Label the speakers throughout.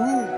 Speaker 1: Ooh.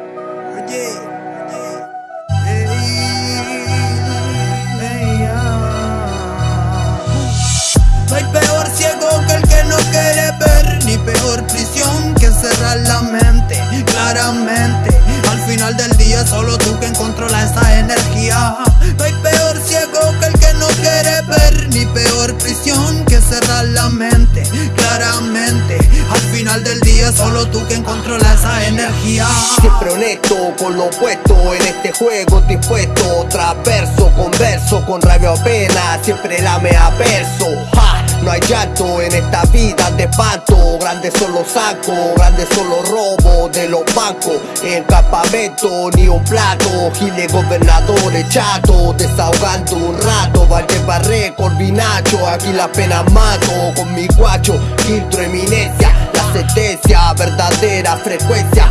Speaker 1: Que controla esa energía. Siempre
Speaker 2: honesto con lo opuesto en este juego dispuesto. Traverso, converso con rabia o pena Siempre la mea verso ja, No hay llanto en esta vida de espanto. Grandes son los sacos, grandes son los de los bancos. En campamento ni un plato Giles gobernadores chato. Desahogando un rato Valle Barré con Vinacho Aquí la pena mato con mi guacho Filtro eminencia sentencia verdadera frecuencia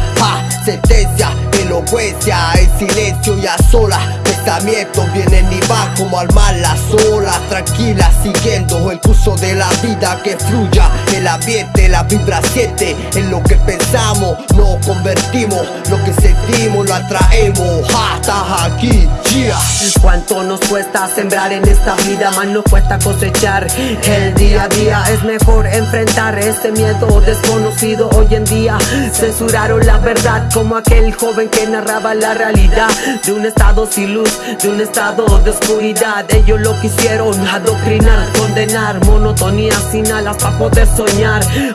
Speaker 2: sentencia, elocuencia En silencio y a solas Pensamientos vienen y van como al mar las olas Tranquila siguiendo el curso de la vida que fluya El ambiente, la vibra siente En lo que pensamos nos convertimos Lo que sentimos lo atraemos estás aquí, yeah
Speaker 3: Cuánto nos cuesta sembrar en esta vida, más nos cuesta cosechar. El día a día es mejor enfrentar este miedo desconocido hoy en día. Censuraron la verdad como aquel joven que narraba la realidad de un estado sin luz, de un estado de oscuridad. Ellos lo quisieron adoctrinar, condenar, monotonía sin alas para poder soñar.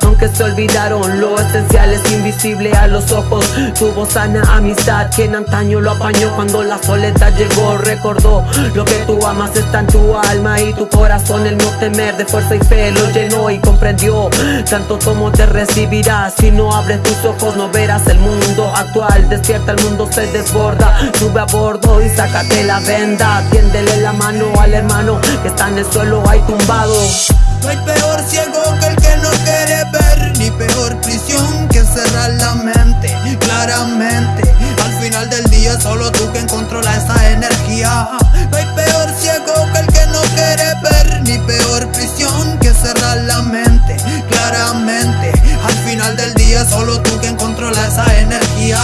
Speaker 3: Aunque se olvidaron lo esencial es invisible a los ojos. Tuvo sana amistad que en antaño lo apañó cuando la soledad llegó. Recordó lo que tú amas está en tu alma y tu corazón. El no temer de fuerza y fe lo llenó y comprendió. Tanto como te recibirás si no abres tus ojos, no verás el mundo actual. Despierta, el mundo se desborda. Sube a bordo y sácate la venda. Tiéndele la mano al hermano que está en el suelo ahí tumbado.
Speaker 1: No hay peor ciego que el que no quiere ver Ni peor prisión que cerrar la mente Claramente, al final del día solo tú quien controla esa energía. No hay peor ciego que el que no quiere ver Ni peor prisión que cerrar la mente Claramente, al final del día solo tú quien controla esa energía.